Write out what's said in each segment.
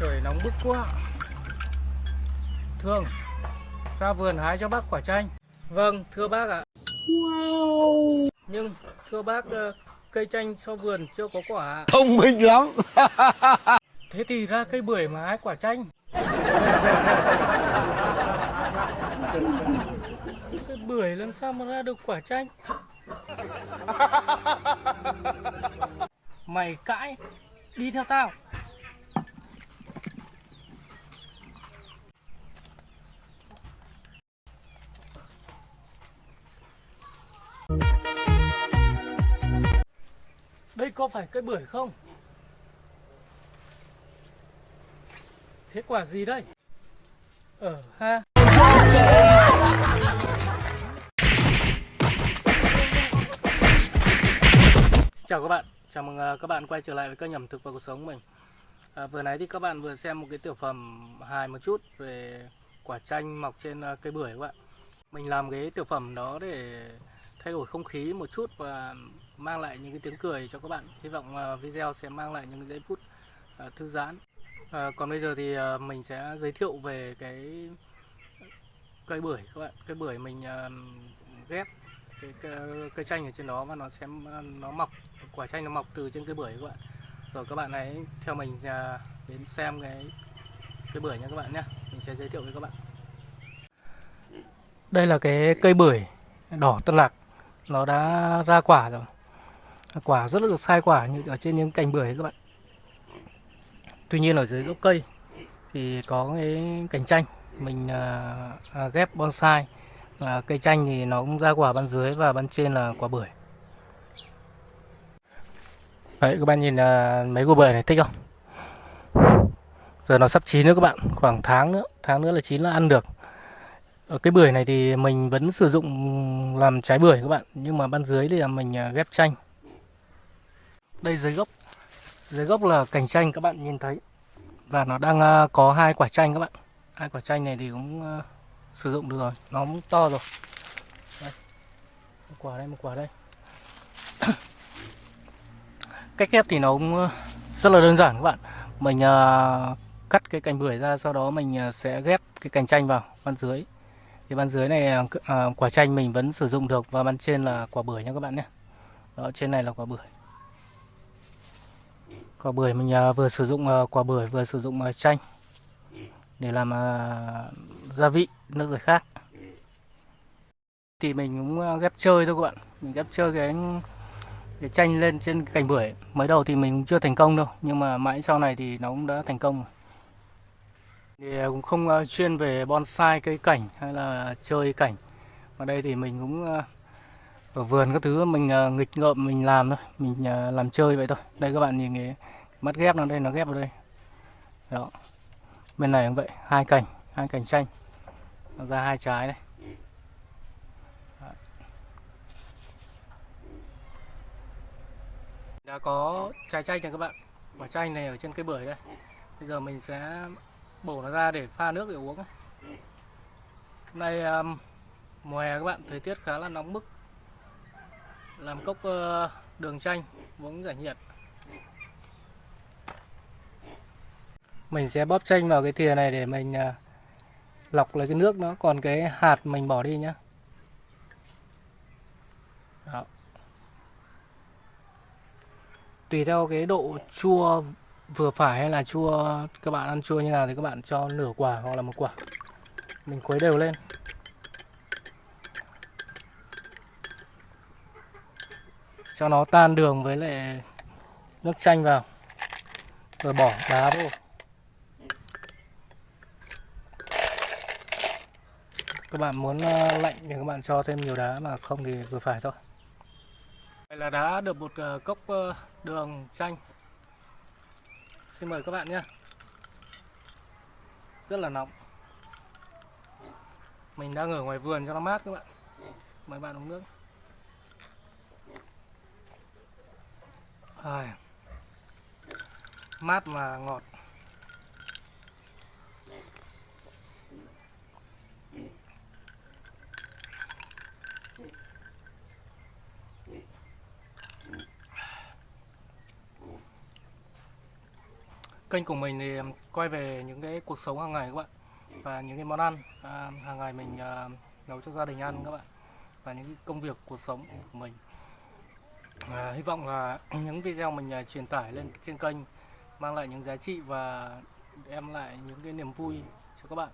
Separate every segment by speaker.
Speaker 1: Trời nóng bức quá. Thương Ra vườn hái cho bác quả chanh. Vâng thưa bác ạ.
Speaker 2: Wow.
Speaker 1: Nhưng thưa bác ờ, Cây chanh sau vườn chưa có quả
Speaker 2: Thông minh lắm.
Speaker 1: Thế thì ra cây bưởi mà hái quả chanh. Cây bưởi làm sao mà ra được quả chanh? Mày cãi. Đi theo tao Đây có phải cây bưởi không? Thế quả gì đây? ở ha Xin Chào các bạn, chào mừng à, các bạn quay trở lại với kênh ẩm thực và cuộc sống của mình à, Vừa nãy thì các bạn vừa xem một cái tiểu phẩm hài một chút về quả chanh mọc trên à, cây bưởi các bạn Mình làm cái tiểu phẩm đó để thay đổi không khí một chút và mang lại những cái tiếng cười cho các bạn. Hy vọng à, video sẽ mang lại những giây phút à, thư giãn. À, còn bây giờ thì à, mình sẽ giới thiệu về cái cây bưởi các bạn. Cây bưởi mình ghép cái, cây chanh ở trên đó và nó sẽ nó mọc quả chanh nó mọc từ trên cây bưởi các bạn. Rồi các bạn hãy theo mình đến xem cái cây bưởi nha các bạn nhé mình sẽ giới thiệu với các bạn. Đây là cái cây bưởi đỏ tân lạc nó đã ra quả rồi quả rất là sai quả như ở trên những cành bưởi các bạn Tuy nhiên ở dưới gốc cây thì có cái cành chanh mình à, à, ghép bonsai và cây chanh thì nó cũng ra quả bên dưới và bên trên là quả bưởi. Đấy các bạn nhìn à, mấy quả bưởi này thích không? Giờ nó sắp chín nữa các bạn, khoảng tháng nữa, tháng nữa là chín là ăn được. Ở cái bưởi này thì mình vẫn sử dụng làm trái bưởi các bạn, nhưng mà ban dưới thì là mình à, ghép chanh. Đây dưới gốc. Dưới gốc là cành chanh các bạn nhìn thấy. Và nó đang à, có hai quả chanh các bạn. Hai quả chanh này thì cũng à, sử dụng được rồi. Nó cũng to rồi. Đây. một quả đây một quả đây. Cách ghép thì nó cũng rất là đơn giản các bạn. Mình cắt cái cành bưởi ra sau đó mình sẽ ghép cái cành chanh vào bên dưới thì bàn dưới này ờ, ờ, quả chanh mình vẫn sử dụng được và bàn trên là quả bưởi nha các bạn nhé. Đó trên này là quả bưởi. Quả bưởi mình à, vừa sử dụng à, quả bưởi vừa sử dụng à, chanh để làm gia vị nước giải khát thì mình cũng ghép chơi thôi các bạn. Mình ghép chơi cái cái chanh lên trên cành bưởi. Mới đầu thì mình chưa thành công đâu nhưng mà mãi sau này thì nó cũng đã thành công rồi thì à, cũng không à, chuyên về bonsai, cây cảnh hay là chơi cảnh. Ở đây thì mình cũng à, ở vườn các thứ, mình nghịch ngợm, mình làm thôi. Mình làm chơi vậy thôi. Đây các bạn nhìn cái mắt ghép nó, đây, nó ghép vào đây. Đó. Bên này cũng vậy, hai cành hai cành chanh. Nó ra hai trái đây. Đã có trái chanh này các bạn. Quả chanh này ở trên cây bưởi đây. Bây giờ mình sẽ bổ nó ra để pha nước để uống. Hôm nay um, mùa hè các bạn thời tiết khá là nóng bức. Làm cốc uh, đường chanh uống giải nhiệt. Mình sẽ bóp chanh vào cái thìa này để mình uh, lọc lấy cái nước nó. Còn cái hạt mình bỏ đi nhé Đó. tùy theo cái độ chua vừa phải hay là chua, các bạn ăn chua như nào thì các bạn cho nửa quả hoặc là một quả. Mình khuấy đều lên. Cho nó tan đường với lại nước chanh vào. Rồi bỏ đá vô. Các bạn muốn ờ, lạnh thì các bạn cho thêm nhiều đá mà không thì vừa phải thôi. Đây là đã được một ờ, cốc ờ, đường chanh xin mời các bạn nhé. Rất là nóng. Mình đang ở ngoài vườn cho nó mát các bạn. Mời bạn uống nước. À, mát mà ngọt. Kênh của mình thì quay về những cái cuộc sống hàng ngày các bạn và những cái món ăn à, hàng ngày mình à, nấu cho gia đình ăn các bạn và những cái công việc cuộc sống của mình. À, hy vọng là những video mình à, truyền tải lên trên kênh mang lại những giá trị và đem lại những cái niềm vui cho các bạn.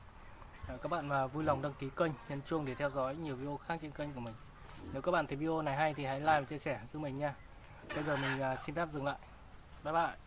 Speaker 1: À, các bạn mà vui lòng đăng ký kênh nhấn chuông để theo dõi nhiều video khác trên kênh của mình. Nếu các bạn thấy video này hay thì hãy like và chia sẻ giúp mình nha. Bây giờ mình à, xin phép dừng lại. Bye bye.